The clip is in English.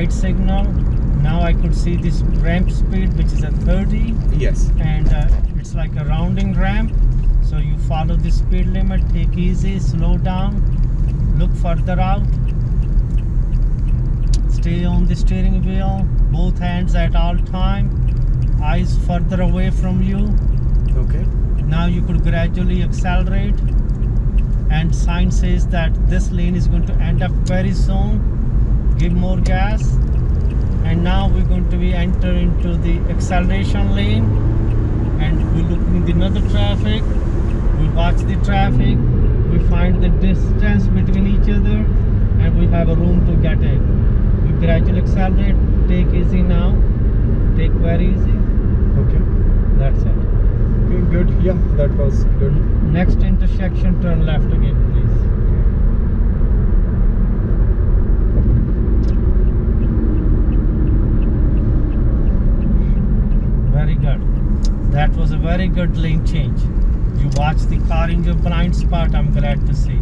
light signal. Now I could see this ramp speed, which is a 30, Yes. and uh, it's like a rounding ramp. So you follow the speed limit, take easy, slow down, look further out. Stay on the steering wheel, both hands at all time, eyes further away from you. Okay. Now you could gradually accelerate. And sign says that this lane is going to end up very soon. Give more gas. And now we're going to be enter into the acceleration lane. And we look in the another traffic. We watch the traffic. We find the distance between each other, and we have a room to get in. We gradually accelerate. Take easy now. Take very easy. Okay. That's it. Okay, good. Yeah, that was good. Next intersection, turn left again, please. Very good. That was a very good lane change. You watch the car in your blind spot, I'm glad to see.